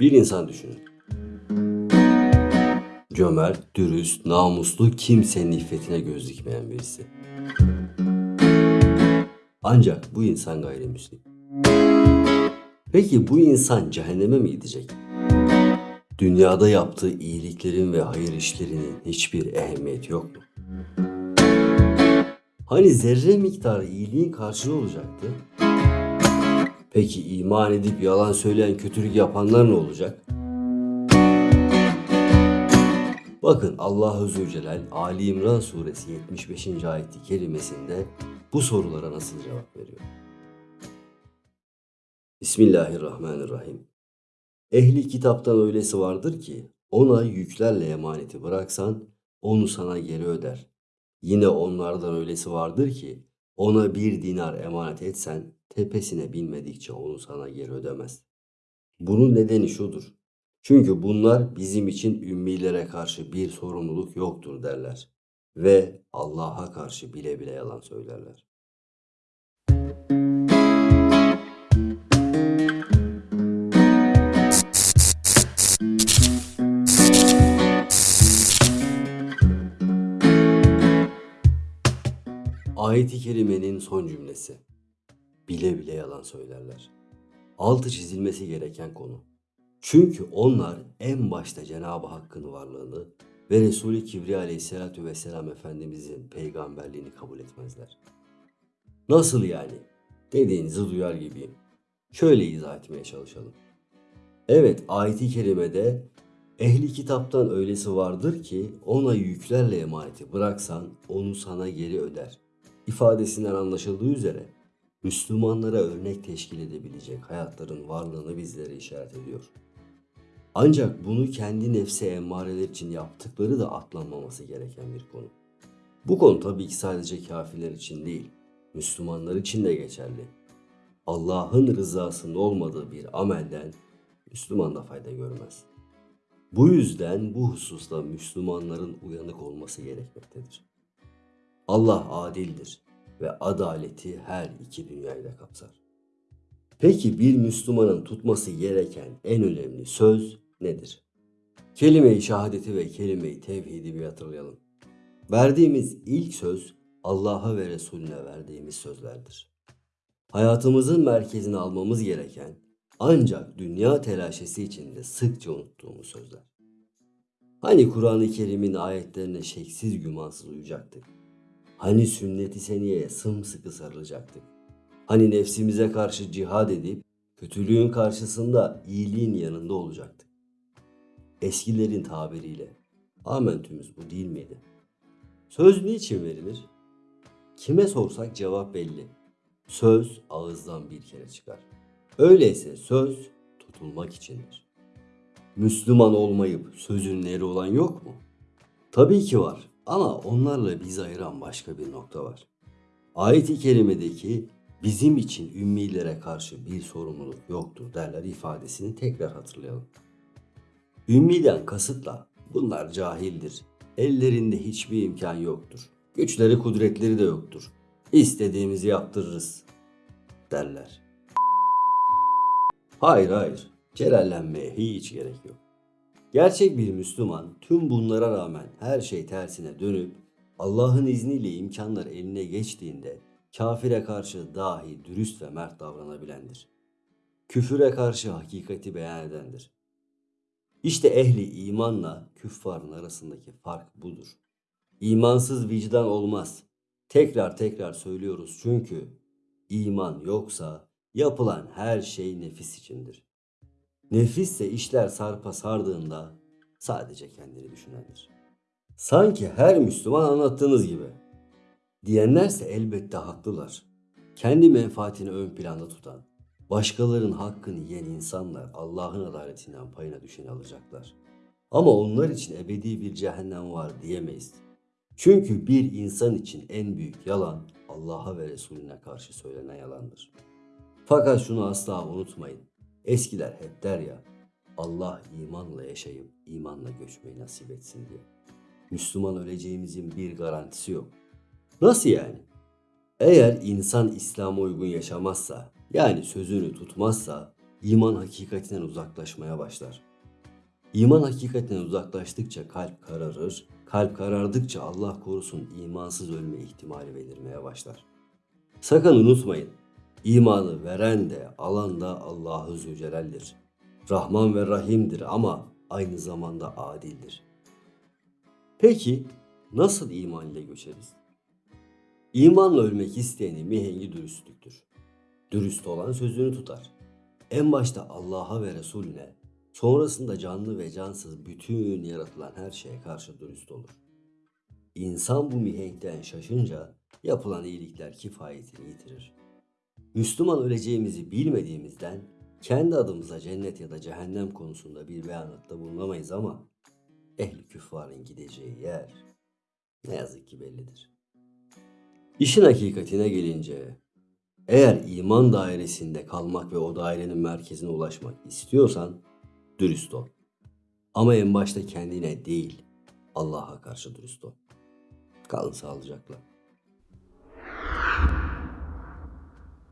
Bir insan düşünün. Cömert, dürüst, namuslu, kimsenin iffetine göz dikmeyen birisi. Ancak bu insan gayrimüslim. Peki bu insan cehenneme mi gidecek? Dünyada yaptığı iyiliklerin ve hayır işlerinin hiçbir ehemmiyeti yok mu? Hani zerre miktarı iyiliğin karşılığı olacaktı? Peki iman edip yalan söyleyen kötülük yapanlar ne olacak? Bakın Allah Azze ve Celal Ali İmran suresi 75. ayeti kerimesinde bu sorulara nasıl cevap veriyor? Bismillahirrahmanirrahim. Ehli kitaptan öylesi vardır ki ona yüklerle emaneti bıraksan onu sana geri öder. Yine onlardan öylesi vardır ki ona bir dinar emanet etsen tepesine binmedikçe onu sana geri ödemez. Bunun nedeni şudur. Çünkü bunlar bizim için ümmilere karşı bir sorumluluk yoktur derler. Ve Allah'a karşı bile bile yalan söylerler. Ayet-i kerimenin son cümlesi. Bile bile yalan söylerler. Altı çizilmesi gereken konu. Çünkü onlar en başta Cenab-ı Hakk'ın varlığını ve Resulü Kibriya Aleyhisselatü Vesselam Efendimizin peygamberliğini kabul etmezler. Nasıl yani? Dediğinizi duyar gibiyim. Şöyle izah etmeye çalışalım. Evet ayeti kerimede ehli kitaptan öylesi vardır ki ona yüklerle emaneti bıraksan onu sana geri öder. İfadesinden anlaşıldığı üzere Müslümanlara örnek teşkil edebilecek hayatların varlığını bizlere işaret ediyor. Ancak bunu kendi nefse emmareler için yaptıkları da atlanmaması gereken bir konu. Bu konu tabii ki sadece kafirler için değil, Müslümanlar için de geçerli. Allah'ın rızasında olmadığı bir amelden Müslüman da fayda görmez. Bu yüzden bu hususta Müslümanların uyanık olması gerekmektedir. Allah adildir ve adaleti her iki dünyayı da kapsar. Peki bir Müslümanın tutması gereken en önemli söz nedir? Kelime-i şehadeti ve kelime-i tevhidi bir hatırlayalım. Verdiğimiz ilk söz Allah'a ve Resulüne verdiğimiz sözlerdir. Hayatımızın merkezine almamız gereken ancak dünya telaşesi içinde sıkça unuttuğumuz sözler. Hani Kur'an-ı Kerim'in ayetlerine şeksiz gümansız uyacaktık. Hani sünnet-i seniyeye sımsıkı sarılacaktık. Hani nefsimize karşı cihad edip kötülüğün karşısında iyiliğin yanında olacaktık. Eskilerin tabiriyle amentümüz bu değil miydi? Söz niçin verilir? Kime sorsak cevap belli. Söz ağızdan bir kere çıkar. Öyleyse söz tutulmak içindir. Müslüman olmayıp sözün eri olan yok mu? Tabii ki var ama onlarla bizi ayıran başka bir nokta var. Ayet-i kerimedeki bizim için ümmilere karşı bir sorumluluk yoktur derler ifadesini tekrar hatırlayalım. Ümmiden kasıtla bunlar cahildir. Ellerinde hiçbir imkan yoktur. Güçleri kudretleri de yoktur. İstediğimizi yaptırırız derler. Hayır hayır. Celallenmeye hiç gerek yok. Gerçek bir Müslüman tüm bunlara rağmen her şey tersine dönüp Allah'ın izniyle imkanlar eline geçtiğinde kafire karşı dahi dürüst ve mert davranabilendir. Küfüre karşı hakikati beyan edendir. İşte ehli imanla küffarın arasındaki fark budur. İmansız vicdan olmaz. Tekrar tekrar söylüyoruz çünkü iman yoksa yapılan her şey nefis içindir. Nefisse işler sarpa sardığında sadece kendini düşünendir. Sanki her Müslüman anlattığınız gibi. Diyenlerse elbette haklılar. Kendi menfaatini ön planda tutan, başkalarının hakkını yiyen insanlar Allah'ın adaletinden payına düşeni alacaklar. Ama onlar için ebedi bir cehennem var diyemeyiz. Çünkü bir insan için en büyük yalan Allah'a ve Resulüne karşı söylenen yalandır. Fakat şunu asla unutmayın. Eskiler hep der ya, Allah imanla yaşayıp imanla göçmeyi nasip etsin diye. Müslüman öleceğimizin bir garantisi yok. Nasıl yani? Eğer insan İslam'a uygun yaşamazsa, yani sözünü tutmazsa, iman hakikatinden uzaklaşmaya başlar. İman hakikatinden uzaklaştıkça kalp kararır, kalp karardıkça Allah korusun imansız ölme ihtimali belirmeye başlar. Sakın unutmayın, imanı veren de alan da Allahu Zülcelal'dir. Rahman ve Rahim'dir ama aynı zamanda adildir. Peki nasıl iman ile göçeriz? İmanla ölmek isteyenin mihengi dürüstlüktür. Dürüst olan sözünü tutar. En başta Allah'a ve Resulüne, sonrasında canlı ve cansız bütün yaratılan her şeye karşı dürüst olur. İnsan bu mihenkten şaşınca yapılan iyilikler kifayetini yitirir. Müslüman öleceğimizi bilmediğimizden kendi adımıza cennet ya da cehennem konusunda bir beyanatta bulunamayız ama ehli küffarın gideceği yer ne yazık ki bellidir. İşin hakikatine gelince eğer iman dairesinde kalmak ve o dairenin merkezine ulaşmak istiyorsan dürüst ol. Ama en başta kendine değil Allah'a karşı dürüst ol. Kalın sağlıcakla.